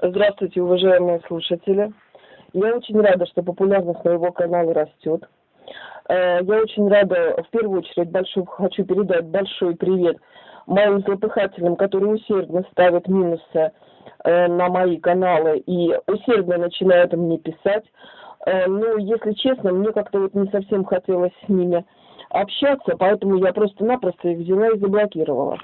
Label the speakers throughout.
Speaker 1: Здравствуйте, уважаемые слушатели. Я очень рада, что популярность моего канала растет. Э, я очень рада, в первую очередь, большой, хочу передать большой привет моим злопыхателям, которые усердно ставят минусы э, на мои каналы и усердно начинают мне писать. Э, ну, если честно, мне как-то вот не совсем хотелось с ними общаться, поэтому я просто-напросто их взяла и заблокировала.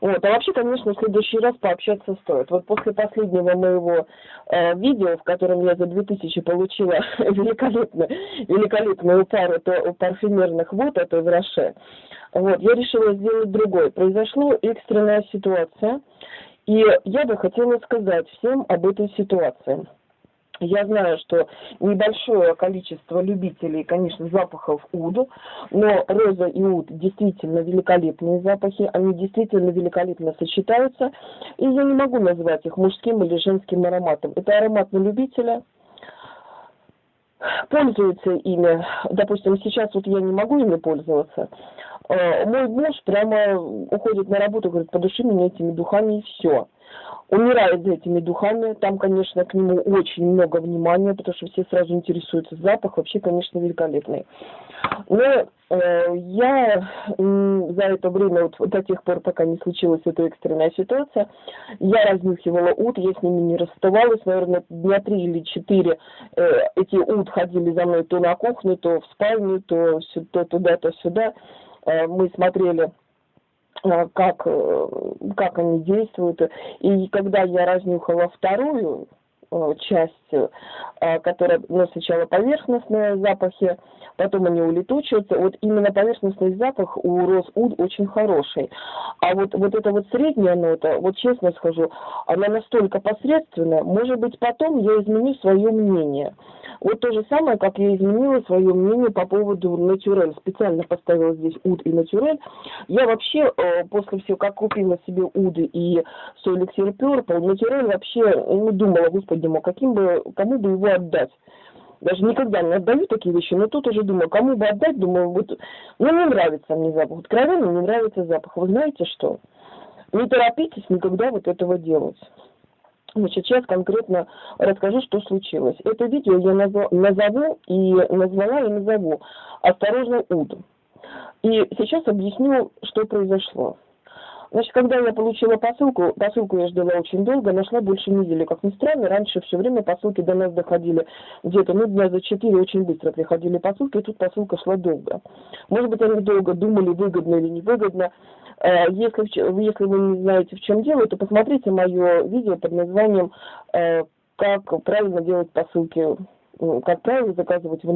Speaker 1: Вот. А вообще, конечно, в следующий раз пообщаться стоит. Вот после последнего моего э, видео, в котором я за 2000 получила великолепную, великолепную пару то, парфюмерных вод от Эвроше, вот, я решила сделать другой. Произошла экстренная ситуация, и я бы хотела сказать всем об этой ситуации. Я знаю, что небольшое количество любителей, конечно, запахов уд, но роза и уд действительно великолепные запахи, они действительно великолепно сочетаются, и я не могу назвать их мужским или женским ароматом. Это аромат на любителя, пользуется ими, допустим, сейчас вот я не могу ими пользоваться, мой муж прямо уходит на работу, говорит, подуши меня этими духами и все умирает за этими духами. Там, конечно, к нему очень много внимания, потому что все сразу интересуются. Запах вообще, конечно, великолепный. Но э, я э, за это время, вот до тех пор, пока не случилась эта экстренная ситуация, я разнюхивала ут, я с ними не расставалась, наверное, дня три или четыре э, эти ут ходили за мной то на кухню, то в спальню, то, то туда, то сюда. Э, мы смотрели Э, как, э, как они действуют. И когда я разнюхала вторую часть, которая, ну, сначала поверхностные запахи, потом они улетучиваются. Вот именно поверхностный запах у роз уд очень хороший. А вот, вот эта вот средняя нота, вот честно скажу, она настолько посредственная, может быть, потом я изменю свое мнение. Вот то же самое, как я изменила свое мнение по поводу натюрель. Специально поставила здесь уд и натюрель. Я вообще э, после всего, как купила себе уды и свой эликсир натюрель вообще не думала, господи мой, каким бы, кому бы его отдать. Даже никогда не отдаю такие вещи, но тут уже думаю, кому бы отдать, думаю, вот, ну не нравится мне запах, откровенно не нравится запах. Вы знаете что? Не торопитесь никогда вот этого делать. Значит, сейчас конкретно расскажу, что случилось. Это видео я назову и назвала и назову «Осторожно, Уд». И сейчас объясню, что произошло. Значит, когда я получила посылку, посылку я ждала очень долго, нашла больше недели. Как ни странно, раньше все время посылки до нас доходили где-то, ну, дня за четыре очень быстро приходили посылки, и тут посылка шла долго. Может быть, они долго думали, выгодно или невыгодно. Э, если, если вы не знаете, в чем дело, то посмотрите мое видео под названием э, «Как правильно делать посылки как правильно заказывать в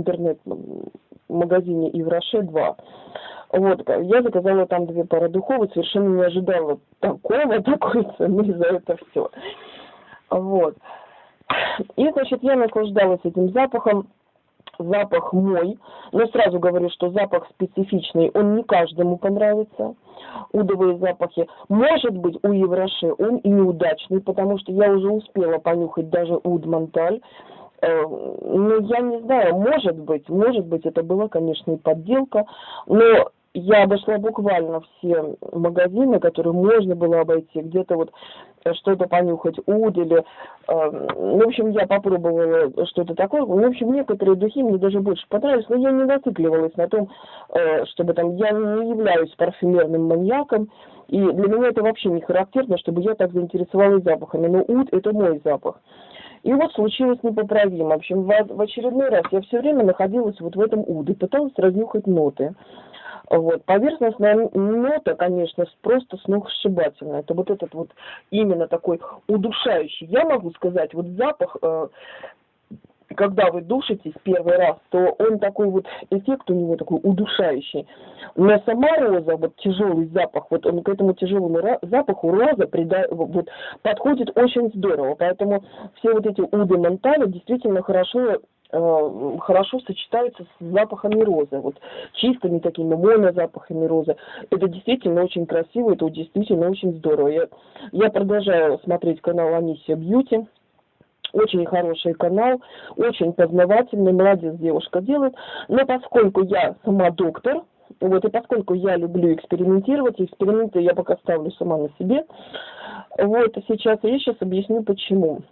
Speaker 1: интернет-магазине Ивраше 2. Вот, я заказала там две пары духов и совершенно не ожидала такого, такой цены за это все. Вот. И, значит, я наслаждалась этим запахом запах мой, но сразу говорю, что запах специфичный, он не каждому понравится, удовые запахи. Может быть, у Евроши он и неудачный, потому что я уже успела понюхать даже уд Монталь, э, ну, я не знаю, может быть, может быть, это была, конечно, и подделка, но я обошла буквально все магазины, которые можно было обойти, где-то вот э, что-то понюхать, уд или... Э, ну, в общем, я попробовала что-то такое. Ну, в общем, некоторые духи мне даже больше понравились, но я не зацикливалась на том, э, чтобы там... Я не являюсь парфюмерным маньяком, и для меня это вообще не характерно, чтобы я так заинтересовалась запахами. Но уд – это мой запах. И вот случилось непоправимо. В общем, в, очередной раз я все время находилась вот в этом уде, пыталась разнюхать ноты. Вот. Поверхностная нота, конечно, просто сногсшибательная. Это вот этот вот именно такой удушающий. Я могу сказать, вот запах, э, когда вы душитесь первый раз, то он такой вот, эффект у него такой удушающий. Но сама роза, вот тяжелый запах, вот он к этому тяжелому запаху роза прида, вот, подходит очень здорово. Поэтому все вот эти уды ментали действительно хорошо Э, хорошо сочетаются с запахами розы, вот чистыми такими монозапахами розы. Это действительно очень красиво, это действительно очень здорово. Я, я продолжаю смотреть канал Анисия Бьюти. Очень хороший канал, очень познавательный, молодец девушка делает. Но поскольку я сама доктор, Вот, и поскольку я люблю экспериментировать, эксперименты я пока ставлю сама на себе, вот, сейчас я сейчас объясню почему.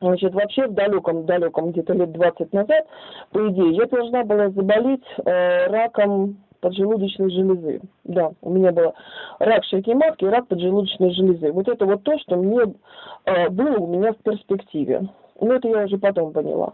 Speaker 1: Значит, вообще в далеком, далеком где-то лет 20 назад, по идее, я должна была заболеть э, раком поджелудочной железы. Да, у меня был рак шейки матки и рак поджелудочной железы. Вот это вот то, что мне э, было у меня в перспективе. Ну, это я уже потом поняла.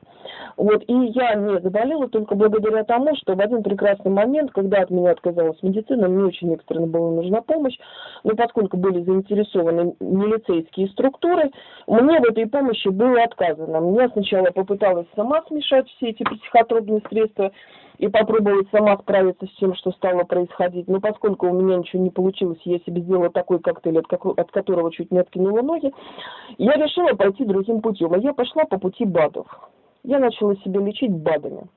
Speaker 1: Вот, и я не заболела только благодаря тому, что в один прекрасный момент, когда от меня отказалась медицина, мне очень экстренно была нужна помощь, но поскольку были заинтересованы милицейские структуры, мне в этой помощи было отказано. Я сначала попыталась сама смешать все эти психотропные средства, и попробовать сама справиться с тем, что стало происходить. Но поскольку у меня ничего не получилось, я себе сделала такой коктейль, от, какой, от которого чуть не откинула ноги, я решила пойти другим путем. А я пошла по пути БАДов. Я начала себя лечить БАДами.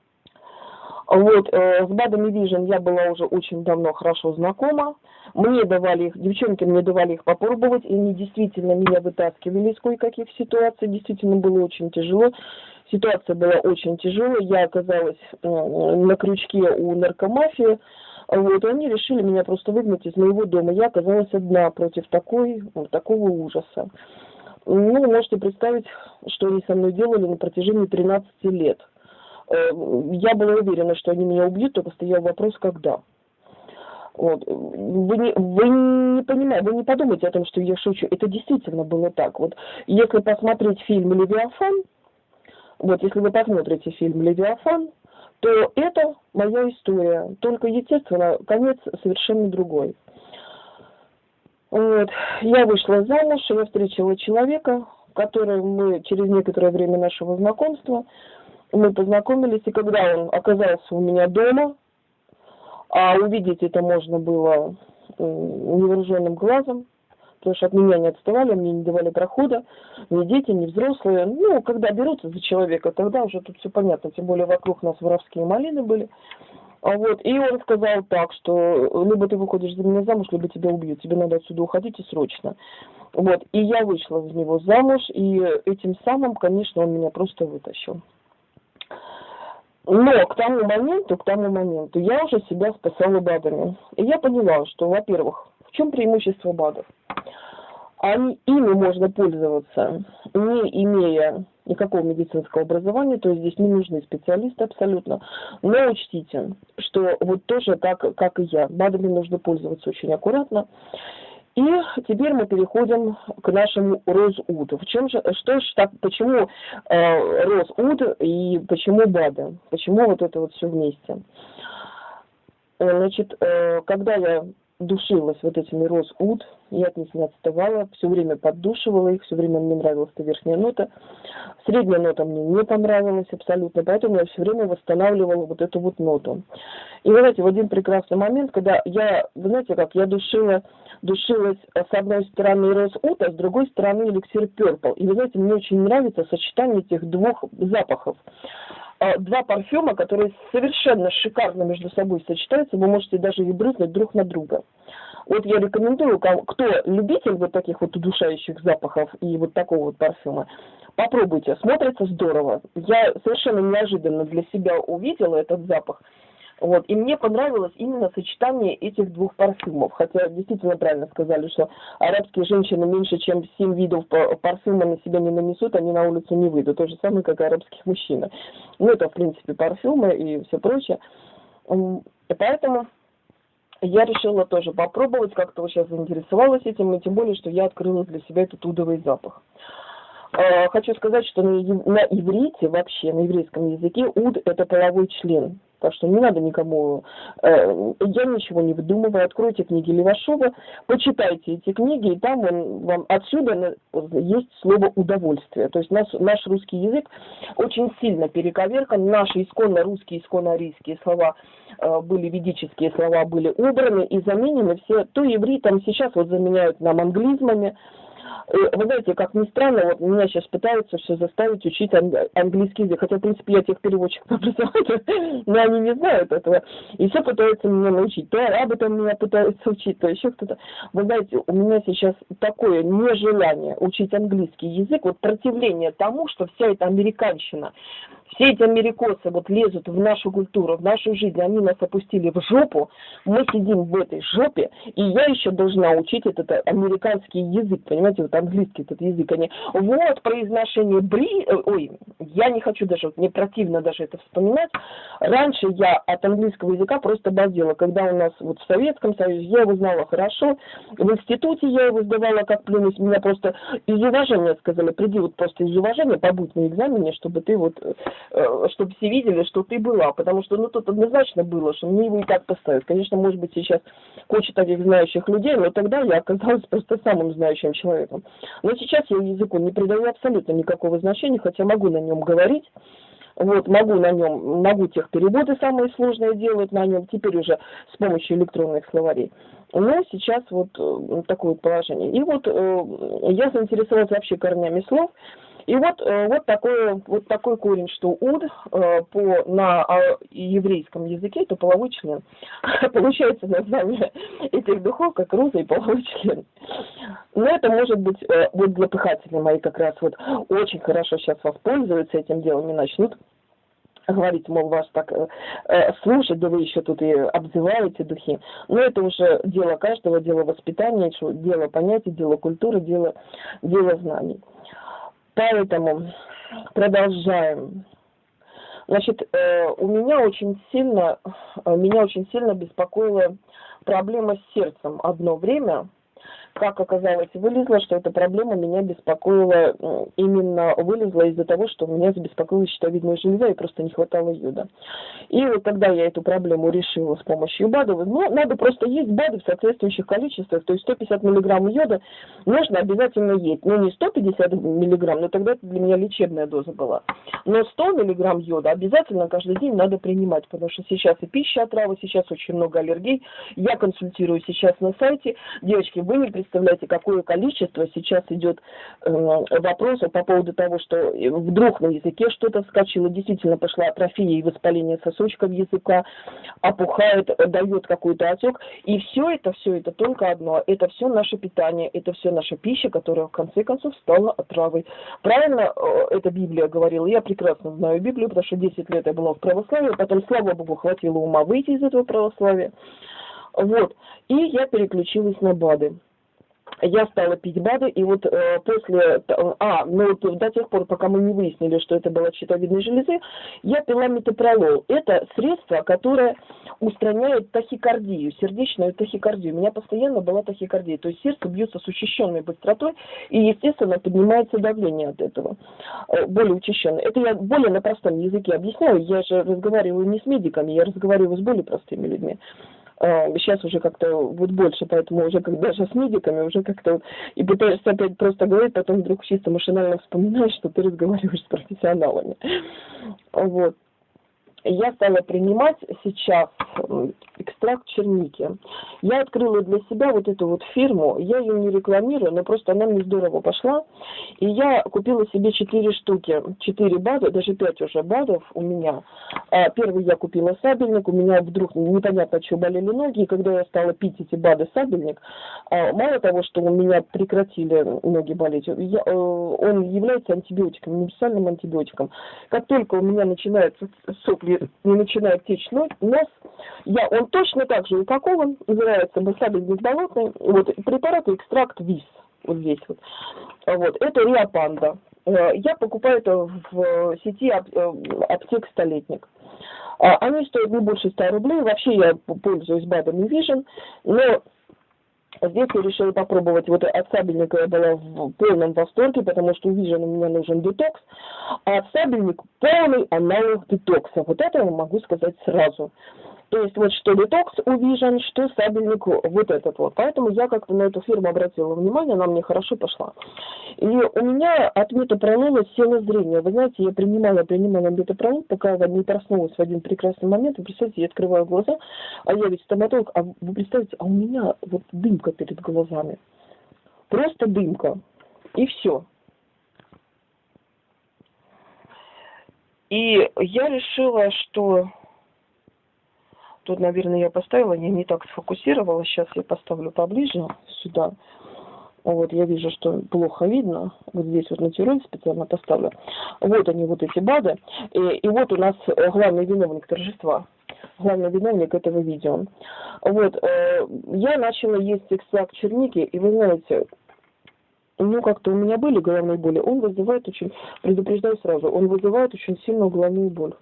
Speaker 1: Вот, э, с БАДами Vision я была уже очень давно хорошо знакома. Мне давали их, девчонки мне давали их попробовать, и они действительно меня вытаскивали из кое-каких ситуаций. Действительно было очень тяжело. Ситуация была очень тяжелая. Я оказалась на крючке у наркомафии. Вот, и они решили меня просто выгнать из моего дома. Я оказалась одна против такой, такого ужаса. Ну, можете представить, что они со мной делали на протяжении 13 лет. Э, я была уверена, что они меня убьют, только стоял вопрос, когда. Вот. Вы, не, вы не понимаете, вы не подумайте о том, что я шучу. Это действительно было так. Вот если посмотреть фильм «Левиафан», вот если вы посмотрите фильм «Левиафан», то это моя история. Только, естественно, конец совершенно другой. Вот. Я вышла замуж, я встретила человека, который мы через некоторое время нашего знакомства мы познакомились, и когда он оказался у меня дома, а увидеть это можно было невооруженным глазом, потому что от меня не отставали, мне не давали прохода, ни дети, ни взрослые. Ну, когда берутся за человека, тогда уже тут все понятно, тем более вокруг нас воровские малины были. А вот, и он сказал так, что либо ты выходишь за меня замуж, либо тебя убьют, тебе надо отсюда уходить и срочно. Вот, и я вышла за него замуж, и этим самым, конечно, он меня просто вытащил. Но к тому моменту, к тому моменту я уже себя спасала БАДами. И я поняла, что, во-первых, чем преимущество БАДов? Они, ими можно пользоваться, не имея никакого медицинского образования, то есть здесь не нужны специалисты абсолютно. Но учтите, что вот тоже так, как и я, БАДами нужно пользоваться очень аккуратно. И теперь мы переходим к нашему Розуд. В чем же, что ж так, почему э, Розуд и почему БАДы? Почему вот это вот все вместе? Э, значит, э, когда я душилась вот этими Розуд, я от них не отставала, все время поддушивала их, все время мне нравилась эта верхняя нота. Средняя нота мне не понравилась абсолютно, поэтому я все время восстанавливала вот эту вот ноту. И вы знаете, в один прекрасный момент, когда я, вы знаете как, я душила, душилась с одной стороны Роз Ут, а с другой стороны эликсир Purple. И вы знаете, мне очень нравится сочетание этих двух запахов два парфюма, которые совершенно шикарно между собой сочетаются, вы можете даже и брызнуть друг на друга. Вот я рекомендую, кто любитель вот таких вот удушающих запахов и вот такого вот парфюма, попробуйте, смотрится здорово. Я совершенно неожиданно для себя увидела этот запах. Вот. И мне понравилось именно сочетание этих двух парфюмов. Хотя действительно правильно сказали, что арабские женщины меньше, чем 7 видов парфюма на себя не нанесут, они на улицу не выйдут. То же самое, как и арабских мужчин. Ну, это, в принципе, парфюмы и все прочее. И поэтому я решила тоже попробовать, как-то вот сейчас заинтересовалась этим, и тем более, что я открыла для себя этот удовый запах. А, хочу сказать, что на, на иврите вообще, на еврейском языке уд – это половой член. Так что не надо никому, э, я ничего не выдумываю, откройте книги Левашова, почитайте эти книги, и там он, вам отсюда есть слово удовольствие. То есть наш, наш русский язык очень сильно перековеркан, наши исконно русские, исконно арийские слова э, были, ведические слова были убраны и заменены все, то ивритом сейчас вот заменяют нам англизмами, Вы знаете, как ни странно, вот меня сейчас пытаются все заставить учить английский язык, хотя, в принципе, я тех переводчиков образования, но они не знают этого, и все пытаются меня научить. То арабы там меня пытаются учить, то еще кто-то. Вы знаете, у меня сейчас такое нежелание учить английский язык, вот противление тому, что вся эта американщина, все эти америкосы вот лезут в нашу культуру, в нашу жизнь, они нас опустили в жопу, мы сидим в этой жопе, и я еще должна учить этот американский язык, понимаете, вот английский этот язык, они, вот, произношение бри, э, ой, я не хочу даже, мне противно даже это вспоминать, раньше я от английского языка просто обалдела, когда у нас вот в Советском Союзе, я его знала хорошо, в институте я его сдавала как плюнуть, меня просто из уважения сказали, приди вот просто из уважения, побудь на экзамене, чтобы ты вот э, чтобы все видели, что ты была, потому что, ну, тут однозначно было, что мне его и так поставят. Конечно, может быть, сейчас куча таких знающих людей, но тогда я оказалась просто самым знающим человеком. Но сейчас я языку не придаю абсолютно никакого значения, хотя могу на нем говорить, вот, могу на нем, могу тех переводы самые сложные делать на нем, теперь уже с помощью электронных словарей. Но сейчас вот э, такое положение. И вот э, я заинтересовалась вообще корнями слов, и вот, э, вот, такой, вот такой корень, что уд э, по, на а, еврейском языке это половой член. Получается название этих духов как роза и половой член. Но это может быть, э, вот злопыхатели мои как раз вот очень хорошо сейчас воспользуются этим делом и начнут говорить, мол, вас так э, слушать, да вы еще тут и обзываете духи. Но это уже дело каждого, дело воспитания, дело понятий, дело культуры, дело, дело знаний. Поэтому продолжаем. Значит, э, у меня очень сильно, э, меня очень сильно беспокоила проблема с сердцем одно время как оказалось, вылезло, что эта проблема меня беспокоила, именно вылезла из-за того, что меня забеспокоила щитовидная железа и просто не хватало йода. И вот тогда я эту проблему решила с помощью БАДов, ну, надо просто есть БАДы в соответствующих количествах, то есть 150 миллиграмм йода нужно обязательно есть, но не 150 миллиграмм, но тогда это для меня лечебная доза была, но 100 миллиграмм йода обязательно каждый день надо принимать, потому что сейчас и пища отравы, сейчас очень много аллергий, я консультирую сейчас на сайте, девочки, вы не представляете, какое количество сейчас идет э, вопросов по поводу того, что вдруг на языке что-то вскочило, действительно пошла атрофия и воспаление сосочков языка, опухает, дает какой-то отек. И все это, все это только одно. Это все наше питание, это все наша пища, которая в конце концов стала отравой. Правильно э, эта Библия говорила? Я прекрасно знаю Библию, потому что 10 лет я была в православии, потом, слава Богу, хватило ума выйти из этого православия. Вот. И я переключилась на БАДы я стала пить БАДы, и вот э, после, а, ну вот до тех пор, пока мы не выяснили, что это была щитовидной железы, я пила метапролол. Это средство, которое устраняет тахикардию, сердечную тахикардию. У меня постоянно была тахикардия, то есть сердце бьется с учащенной быстротой, и, естественно, поднимается давление от этого, э, более учащенное. Это я более на простом языке объясняю, я же разговариваю не с медиками, я разговариваю с более простыми людьми сейчас уже как-то вот больше, поэтому уже как даже с медиками уже как-то и пытаешься опять просто говорить, потом вдруг чисто машинально вспоминаешь, что ты разговариваешь с профессионалами. Вот я стала принимать сейчас экстракт черники. Я открыла для себя вот эту вот фирму, я ее не рекламирую, но просто она мне здорово пошла. И я купила себе 4 штуки, 4 БАДа, даже 5 уже БАДов у меня. А, первый я купила сабельник, у меня вдруг непонятно, что болели ноги, и когда я стала пить эти БАДы сабельник, а, мало того, что у меня прекратили ноги болеть, я, э, он является антибиотиком, универсальным антибиотиком. Как только у меня начинаются сопли не начинает течь нос, я, он точно так же упакован, называется басабельник болотный, вот, препарат экстракт ВИС, вот здесь вот. Вот, это Риапанда. Э, я покупаю это в сети э, аптек «Столетник». А, они стоят не больше 100 рублей. Вообще я пользуюсь БАДами Vision, но Здесь я решила попробовать, вот от сабельника я была в полном восторге, потому что у Vision у меня нужен детокс, а сабельник полный аналог детокса. Вот это я могу сказать сразу. То есть вот что детокс у Vision, что сабельник вот этот вот. Поэтому я как-то на эту фирму обратила внимание, она мне хорошо пошла. И у меня от метапролола село зрение. Вы знаете, я принимала, принимала метапролол, пока я не проснулась в один прекрасный момент. Вы представляете, я открываю глаза, а я ведь стоматолог, а вы представляете, а у меня вот дымка перед глазами. Просто дымка. И все. И я решила, что тут, наверное, я поставила, я не так сфокусировала. Сейчас я поставлю поближе сюда. Вот, я вижу, что плохо видно. Вот здесь вот на специально поставлю. Вот они, вот эти БАДы. И, и вот у нас главный виновник торжества. Главный виновник этого видео. Вот, э, я начала есть экстракт черники, и вы знаете, ну, как-то у меня были головные боли, он вызывает очень, предупреждаю сразу, он вызывает очень сильную головную боль.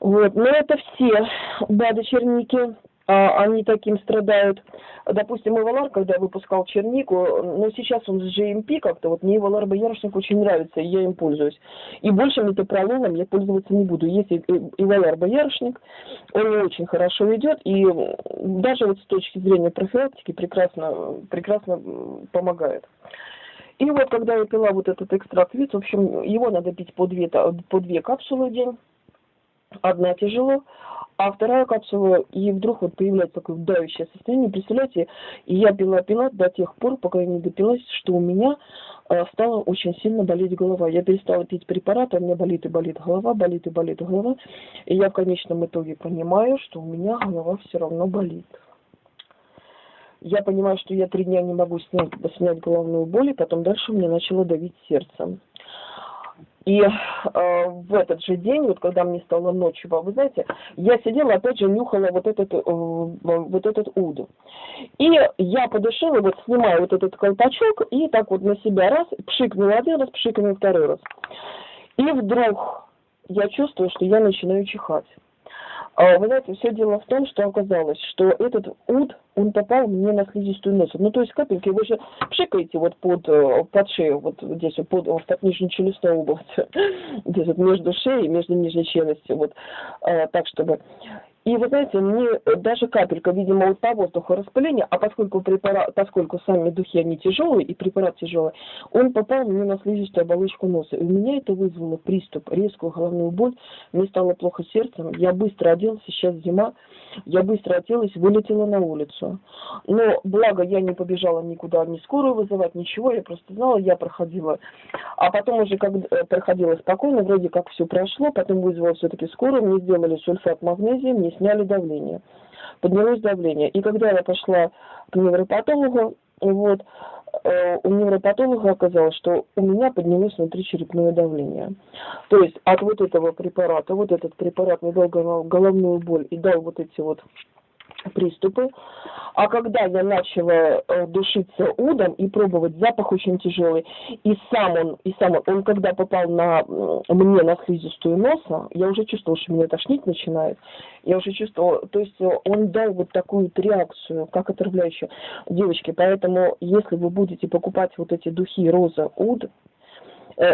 Speaker 1: Вот, но это все БАДы черники, а, они таким страдают. Допустим, Эвалар, когда выпускал чернику, но сейчас он с GMP как-то, вот мне Эвалар Боярышник очень нравится, и я им пользуюсь. И больше метапролоном я пользоваться не буду. Есть Эвалар Боярышник, он не очень хорошо идет, и даже вот с точки зрения профилактики прекрасно, прекрасно помогает. И вот когда я пила вот этот экстракт виц, в общем, его надо пить по две, по две капсулы в день. Одна тяжело, а вторая капсула, и вдруг вот появляется такое давящее состояние, представляете, и я пила-пила до тех пор, пока я не допилась, что у меня э, стала очень сильно болеть голова. Я перестала пить препараты, у меня болит и болит голова, болит и болит голова, и я в конечном итоге понимаю, что у меня голова все равно болит. Я понимаю, что я три дня не могу снять, снять головную боль, и потом дальше мне начало давить сердце. И э, в этот же день, вот когда мне стало ночью, вы знаете, я сидела, опять же, нюхала вот этот, э, вот этот уд. И я подышала, вот снимаю вот этот колпачок, и так вот на себя раз, пшикнула один раз, пшикнула второй раз. И вдруг я чувствую, что я начинаю чихать. А, вы знаете, все дело в том, что оказалось, что этот уд, он попал мне на слизистую носа. Ну, то есть капельки вы же пшикаете вот под, э, под шею, вот здесь, вот под, в нижнечелюстной области, здесь вот между шеей, между нижней челюстью, вот, а, так, чтобы и вы знаете, мне даже капелька, видимо, вот по воздуху распыления, а поскольку препарат, поскольку сами духи, они тяжелые, и препарат тяжелый, он попал мне на слизистую оболочку носа. И у меня это вызвало приступ, резкую головную боль, мне стало плохо сердцем, я быстро оделась, сейчас зима, я быстро оделась, вылетела на улицу. Но благо я не побежала никуда, ни скорую вызывать, ничего, я просто знала, я проходила. А потом уже, как э, проходила спокойно, вроде как все прошло, потом вызвала все-таки скорую, мне сделали сульфат магнезия, мне сняли давление. Поднялось давление. И когда я пошла к невропатологу, вот, э, у невропатолога оказалось, что у меня поднялось внутричерепное давление. То есть от вот этого препарата, вот этот препарат мне головную боль и дал вот эти вот приступы. А когда я начала э, душиться удом и пробовать, запах очень тяжелый, и сам он, и сам он, он когда попал на мне на слизистую носа, я уже чувствовала, что меня тошнить начинает. Я уже чувствовала, то есть он дал вот такую реакцию, как отравляющую. Девочки, поэтому если вы будете покупать вот эти духи роза уд, Э,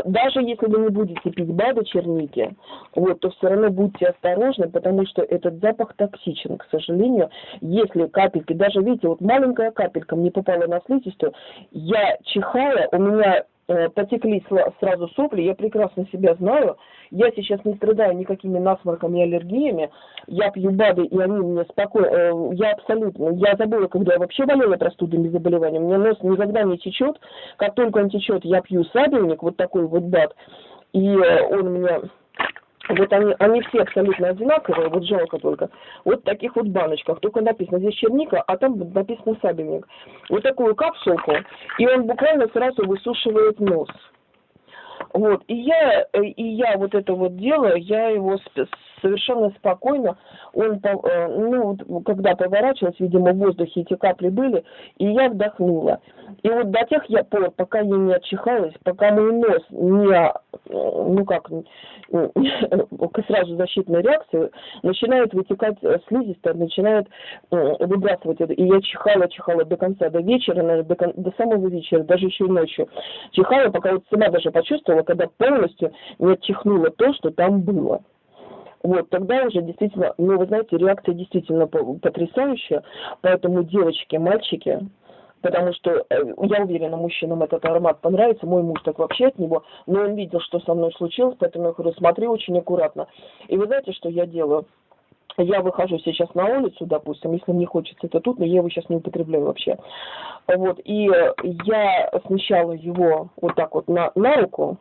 Speaker 1: даже если вы не будете пить БАДы черники, вот, то все равно будьте осторожны, потому что этот запах токсичен, к сожалению. Если капельки, даже видите, вот маленькая капелька мне попала на слизистую, я чихая, у меня Э, потекли сразу сопли, я прекрасно себя знаю, я сейчас не страдаю никакими насморками и аллергиями, я пью БАДы, и они мне спокойно, э, я абсолютно, я забыла, когда я вообще болела простудными заболеваниями, меня нос никогда не течет, как только он течет, я пью сабельник, вот такой вот БАД, и э, он мне вот они, они все абсолютно одинаковые, вот жалко только. Вот в таких вот баночках, только написано здесь черника, а там написано сабельник. Вот такую капсулку, и он буквально сразу высушивает нос. Вот, и я, и я вот это вот делаю, я его совершенно спокойно, он, э, ну, когда поворачивалась, видимо, в воздухе эти капли были, и я вдохнула. И вот до тех я пор, пока я не отчихалась, пока мой нос не, э, ну как, сразу защитная реакция, начинает вытекать э, слизистая, начинает выбрасывать это. И я чихала, чихала до конца, до вечера, наверное, до, до самого вечера, даже еще и ночью. Чихала, пока вот сама даже почувствовала, когда полностью не отчихнула то, что там было. Вот, тогда уже действительно, ну, вы знаете, реакция действительно потрясающая, поэтому девочки, мальчики, потому что э, я уверена, мужчинам этот аромат понравится, мой муж так вообще от него, но он видел, что со мной случилось, поэтому я говорю, смотри очень аккуратно. И вы знаете, что я делаю? я выхожу сейчас на улицу, допустим, если мне хочется это тут, но я его сейчас не употребляю вообще. Вот, и я смещала его вот так вот на, на руку,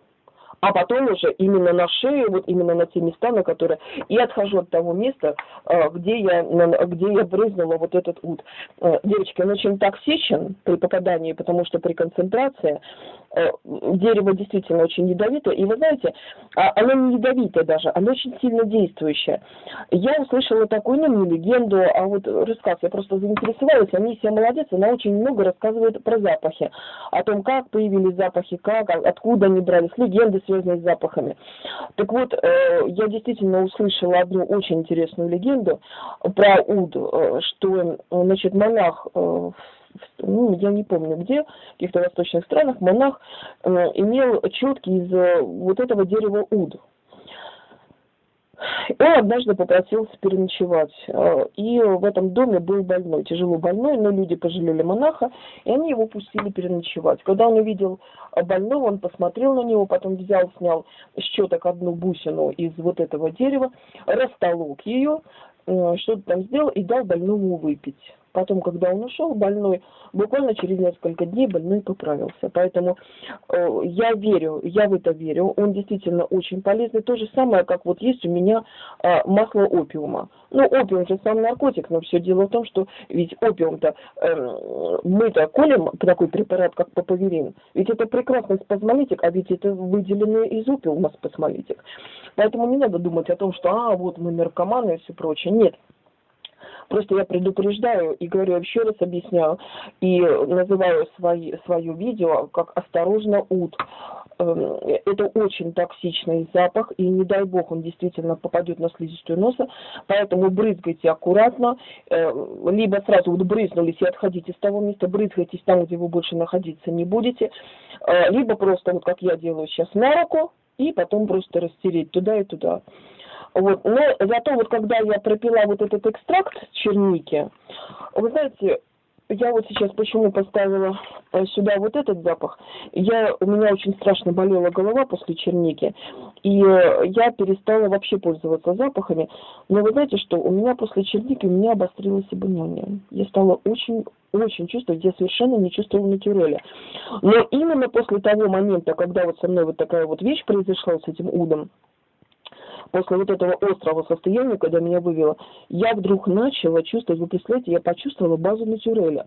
Speaker 1: а потом уже именно на шею, вот именно на те места, на которые... И отхожу от того места, э, где я, где я брызнула вот этот ут. Э, девочки, он очень токсичен при попадании, потому что при концентрации дерево действительно очень ядовитое. И вы знаете, а, оно не ядовитое даже, оно очень сильно действующее. Я услышала такую, ну, не легенду, а вот рассказ, я просто заинтересовалась, Анисия молодец, она очень много рассказывает про запахи, о том, как появились запахи, как, откуда они брались, легенды, связанные с запахами. Так вот, э, я действительно услышала одну очень интересную легенду про Уд, э, что, значит, монах э, ну, я не помню где, в каких-то восточных странах, монах имел четки из вот этого дерева уд. Он однажды попросился переночевать, э, и в этом доме был больной, тяжело больной, но люди пожалели монаха, и они его пустили переночевать. Когда он увидел больного, он посмотрел на него, потом взял, снял с четок одну бусину из вот этого дерева, растолок ее, э, что-то там сделал и дал больному выпить. Потом, когда он ушел, больной, буквально через несколько дней больной поправился. Поэтому э, я верю, я в это верю. Он действительно очень полезный. То же самое, как вот есть у меня э, масло опиума. Ну, опиум же сам наркотик, но все дело в том, что ведь опиум-то, э, мы-то колем такой препарат, как папаверин. Ведь это прекрасный спазмолитик, а ведь это выделенный из опиума спазмолитик. Поэтому не надо думать о том, что, а, вот мы наркоманы и все прочее. Нет, Просто я предупреждаю и говорю еще раз объясняю и называю свои, свое видео как «Осторожно, ут». Эм, это очень токсичный запах, и не дай бог он действительно попадет на слизистую носа, поэтому брызгайте аккуратно, э, либо сразу вот брызнулись и отходите с того места, брызгайтесь там, где вы больше находиться не будете, э, либо просто вот как я делаю сейчас на руку, и потом просто растереть туда и туда. Вот. Но зато вот когда я пропила вот этот экстракт черники, вы знаете, я вот сейчас почему поставила э, сюда вот этот запах. Я, у меня очень страшно болела голова после черники, и э, я перестала вообще пользоваться запахами. Но вы знаете, что у меня после черники у меня обострилось обоняние. Я стала очень очень чувствовать, я совершенно не чувствовала натюреля. Но именно после того момента, когда вот со мной вот такая вот вещь произошла с этим удом, после вот этого острого состояния, когда меня вывело, я вдруг начала чувствовать, вы представляете, я почувствовала базу натюреля.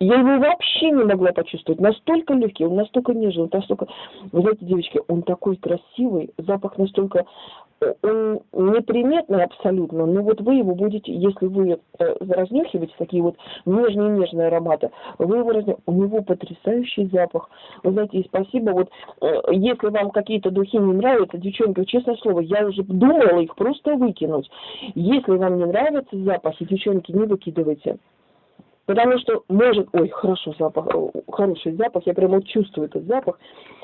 Speaker 1: Я его вообще не могла почувствовать. Настолько легкий, он настолько нежный, настолько... Вы знаете, девочки, он такой красивый, запах настолько он неприметный абсолютно, но вот вы его будете, если вы э, разнюхиваете такие вот нежные-нежные ароматы, вы его разнюхиваете, у него потрясающий запах. Вы знаете, и спасибо, вот э, если вам какие-то духи не нравятся, девчонки, честное слово, я уже думала их просто выкинуть. Если вам не нравятся запахи, девчонки, не выкидывайте. Потому что может, ой, хорошо запах, э, хороший запах, я прямо чувствую этот запах,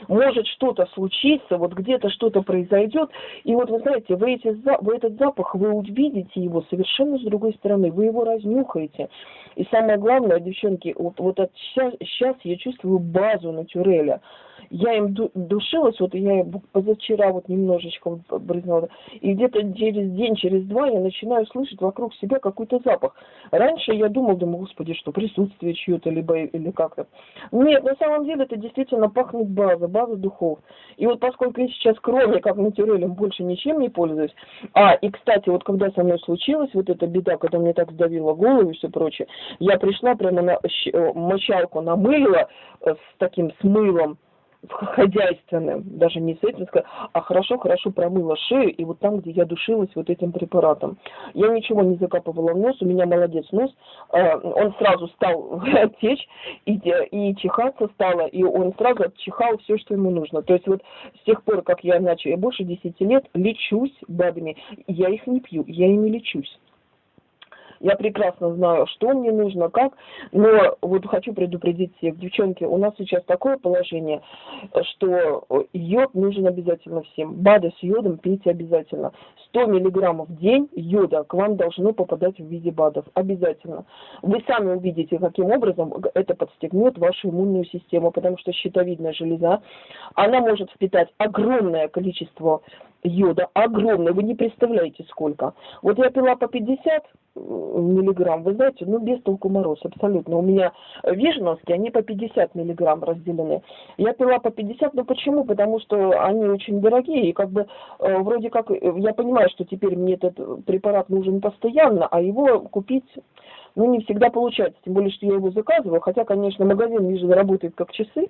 Speaker 1: может что-то случиться, вот где-то что-то произойдет, и вот вы знаете, вы, эти, вы этот запах, вы увидите его совершенно с другой стороны, вы его разнюхаете. И самое главное, девчонки, вот, вот от сейчас, сейчас я чувствую базу натюреля я им душилась, вот я позавчера вот немножечко брызнула, и где-то через день, через два я начинаю слышать вокруг себя какой-то запах. Раньше я думал, думаю, господи, что присутствие чье-то, либо или как-то. Нет, на самом деле это действительно пахнет база, база духов. И вот поскольку я сейчас кроме как натюрелем больше ничем не пользуюсь, а, и, кстати, вот когда со мной случилась вот эта беда, когда мне так сдавило голову и все прочее, я пришла прямо на мочалку намылила э, с таким смылом, хозяйственным, даже не с этим, а хорошо-хорошо промыла шею, и вот там, где я душилась вот этим препаратом. Я ничего не закапывала в нос, у меня молодец нос, э, он сразу стал течь, и, и чихаться стало, и он сразу отчихал все, что ему нужно. То есть вот с тех пор, как я начала, я больше 10 лет лечусь БАДами, я их не пью, я ими лечусь. Я прекрасно знаю, что мне нужно, как, но вот хочу предупредить всех, девчонки, у нас сейчас такое положение, что йод нужен обязательно всем. БАДы с йодом пейте обязательно. 100 миллиграммов в день йода к вам должно попадать в виде БАДов. Обязательно. Вы сами увидите, каким образом это подстегнет вашу иммунную систему, потому что щитовидная железа, она может впитать огромное количество йода огромный, вы не представляете сколько. Вот я пила по 50 миллиграмм, вы знаете, ну без толку мороз, абсолютно. У меня веженовские, они по 50 миллиграмм разделены. Я пила по 50, ну почему? Потому что они очень дорогие, и как бы э, вроде как, э, я понимаю, что теперь мне этот препарат нужен постоянно, а его купить ну, не всегда получается, тем более, что я его заказываю, хотя, конечно, магазин вижу работает как часы,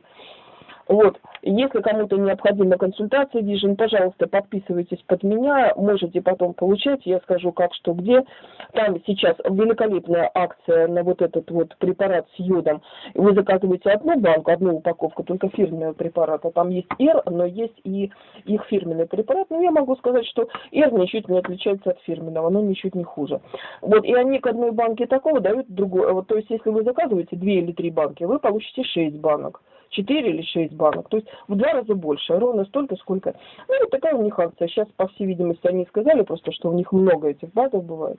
Speaker 1: вот, если кому-то необходима консультация Vision, пожалуйста, подписывайтесь под меня, можете потом получать, я скажу как, что, где. Там сейчас великолепная акция на вот этот вот препарат с йодом. Вы заказываете одну банку, одну упаковку, только фирменного препарата. Там есть R, но есть и их фирменный препарат. Но я могу сказать, что R ничуть не отличается от фирменного, но ничуть не хуже. Вот, и они к одной банке такого дают другой. Вот, то есть, если вы заказываете две или три банки, вы получите шесть банок. 4 или 6 банок. То есть в два раза больше, ровно столько, сколько. Ну, вот такая у них акция. Сейчас, по всей видимости, они сказали просто, что у них много этих БАДов бывает.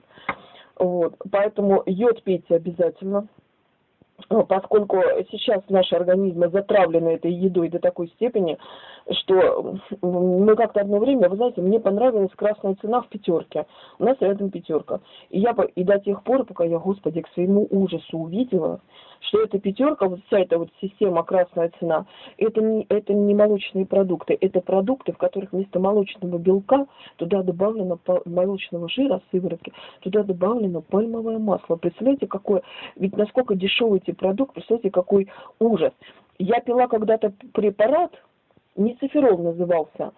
Speaker 1: Вот. Поэтому йод пейте обязательно. Поскольку сейчас наши организмы затравлены этой едой до такой степени, что мы как-то одно время, вы знаете, мне понравилась красная цена в пятерке. У нас рядом пятерка. И я и до тех пор, пока я, господи, к своему ужасу увидела, что эта пятерка, вот вся эта вот система красная цена, это не, это не молочные продукты, это продукты, в которых вместо молочного белка туда добавлено молочного жира, сыворотки, туда добавлено пальмовое масло. Представляете, какое, ведь насколько дешевый эти продукты, представляете, какой ужас. Я пила когда-то препарат, Ницеферол назывался.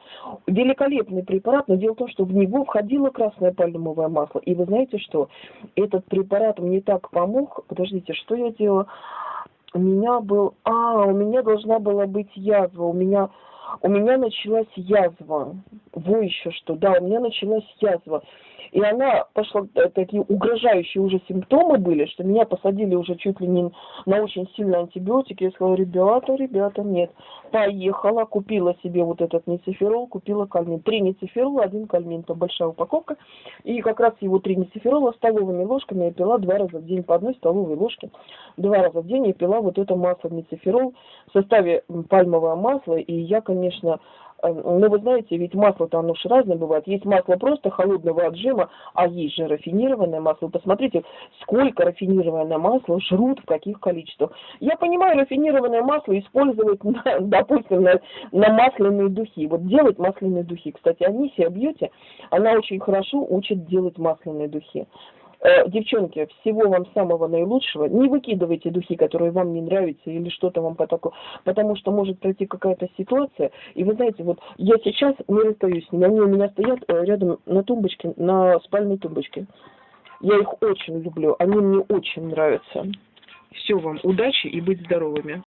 Speaker 1: Великолепный препарат, но дело в том, что в него входило красное пальмовое масло. И вы знаете что? Этот препарат мне так помог. Подождите, что я делала? У меня был... А, у меня должна была быть язва. У меня, у меня началась язва. Во еще что. Да, у меня началась язва. И она пошла, э, такие угрожающие уже симптомы были, что меня посадили уже чуть ли не на очень сильные антибиотики. Я сказала, ребята, ребята, нет. Поехала, купила себе вот этот нециферол, купила кальмин. Три нециферола, один кальмин, это большая упаковка. И как раз его три нециферола столовыми ложками я пила два раза в день по одной столовой ложке. Два раза в день я пила вот это масло нециферол в составе пальмовое масло. И я, конечно, Эм, ну, вы знаете, ведь масло-то оно же разное бывает. Есть масло просто холодного отжима, а есть же рафинированное масло. Посмотрите, сколько рафинированное масло жрут, в каких количествах. Я понимаю, рафинированное масло использовать, на, допустим, на, на масляные духи. Вот делать масляные духи. Кстати, Анисия Бьюти, она очень хорошо учит делать масляные духи. Э, девчонки, всего вам самого наилучшего. Не выкидывайте духи, которые вам не нравятся или что-то вам по такому, потому что может пройти какая-то ситуация. И вы знаете, вот я сейчас не расстаюсь с ними. Они у меня стоят э, рядом на тумбочке, на спальной тумбочке. Я их очень люблю, они мне очень нравятся. Все вам, удачи и быть здоровыми.